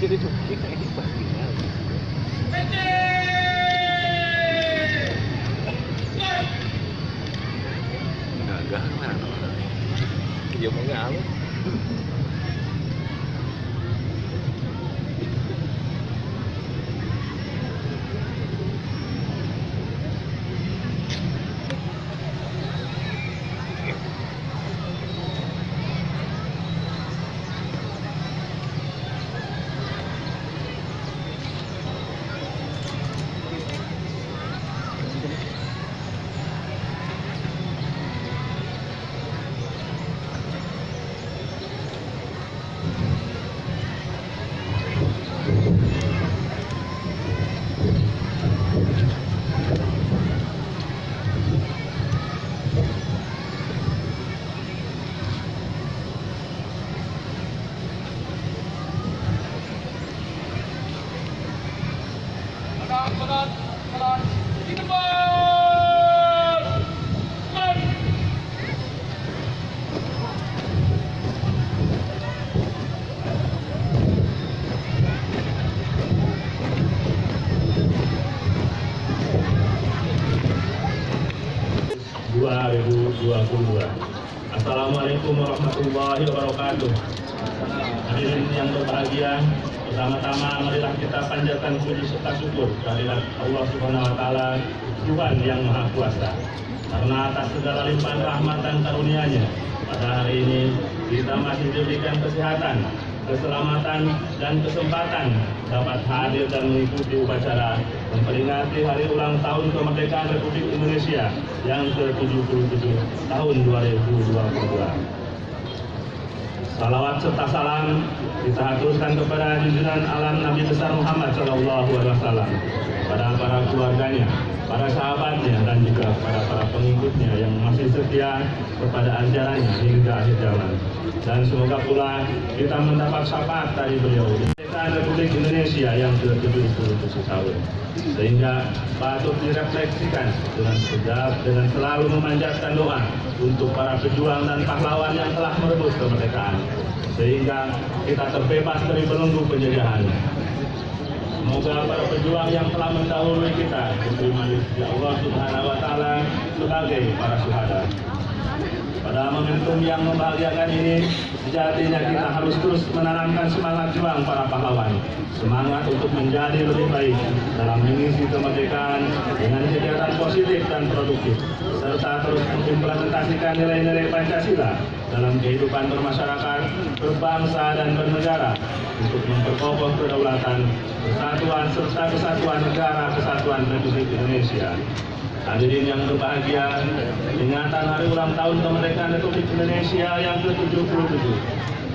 Tiene tu chica ahí para ¡Vete! Gagana. Dia mengalah. 2022. Assalamualaikum warahmatullahi wabarakatuh. Hadirin yang berbahagia, pertama-tama marilah kita panjatkan puji serta syukur kehadirat Allah Subhanahu wa taala, Tuhan yang Maha Kuasa. Karena atas segala limpahan rahmat dan karunia-Nya, pada hari ini kita masih diberikan kesehatan, keselamatan dan kesempatan dapat hadir dan mengikuti upacara memperingati hari ulang tahun kemerdekaan Republik Indonesia yang ke-77 tahun 2022. Salawat serta salam kita haturkan kepada junjungan alam Nabi besar Muhammad Shallallahu Alaihi Wasallam, pada para keluarganya, para sahabatnya dan juga pada para pengikutnya yang masih setia kepada ajarannya hingga akhir zaman. Dan semoga pula kita mendapat syafaat dari beliau kemerdekaan Republik Indonesia yang ke-77 tahun. Sehingga patut direfleksikan dengan sedap, dengan selalu memanjatkan doa untuk para pejuang dan pahlawan yang telah merebut kemerdekaan. Sehingga kita terbebas dari belenggu penjajahan. Semoga para pejuang yang telah mendahului kita diterima di Allah Subhanahu wa taala sebagai para syuhada. Pada momentum yang membahagiakan ini, sejatinya kita harus terus menanamkan semangat juang para pahlawan. Semangat untuk menjadi lebih baik dalam mengisi kemerdekaan dengan kegiatan positif dan produktif, serta terus mengimplementasikan nilai-nilai Pancasila dalam kehidupan bermasyarakat, berbangsa, dan bernegara untuk memperkokoh kedaulatan, kesatuan, serta kesatuan negara kesatuan Republik Indonesia. Hadirin yang berbahagia, ingatan hari ulang tahun kemerdekaan Republik Indonesia yang ke-77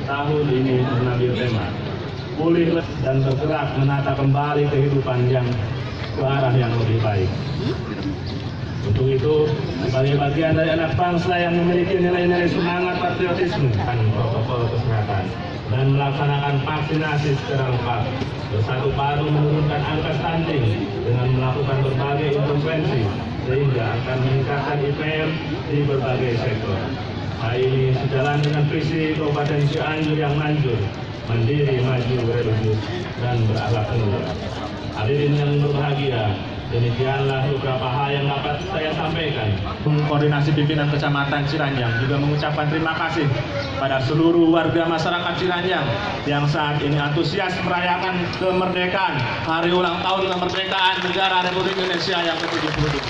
tahun ini mengambil tema pulih dan bergerak menata kembali kehidupan yang ke arah yang lebih baik. Untuk itu, sebagai bagian dari anak bangsa yang memiliki nilai-nilai semangat patriotisme dan protokol kesehatan dan melaksanakan vaksinasi secara lengkap, bersatu padu menurunkan angka stunting dengan melakukan berbagai intervensi sehingga akan meningkatkan IPM di berbagai sektor. Hal ini sejalan dengan visi Kabupaten Cianjur yang manjur, mandiri, maju, religius, dan berakhlak mulia. Hadirin yang berbahagia, demikianlah beberapa hal yang dapat saya sampaikan. Koordinasi pimpinan Kecamatan Ciranjang juga mengucapkan terima kasih pada seluruh warga masyarakat Ciranjang yang saat ini antusias merayakan kemerdekaan hari ulang tahun kemerdekaan negara Republik Indonesia yang ke-77.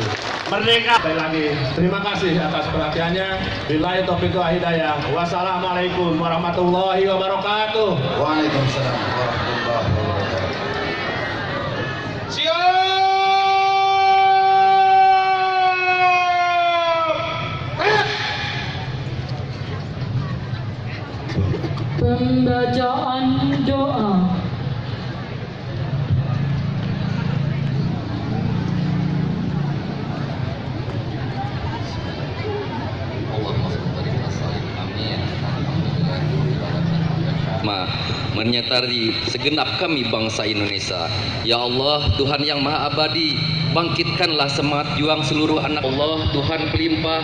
Merdeka. Sekali lagi terima kasih atas perhatiannya. Billahi taufiq hidayah. Wassalamualaikum warahmatullahi wabarakatuh. Waalaikumsalam warahmatullahi wabarakatuh. Pembacaan doa. Ma, menyertai segenap kami bangsa Indonesia. Ya Allah, Tuhan yang Maha Abadi, bangkitkanlah semangat juang seluruh anak Allah, Tuhan pelimpah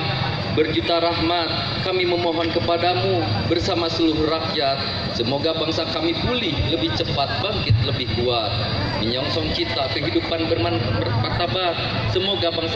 berjuta rahmat kami memohon kepadamu bersama seluruh rakyat. Semoga bangsa kami pulih lebih cepat bangkit lebih kuat. Menyongsong cita kehidupan bermartabat. Semoga bangsa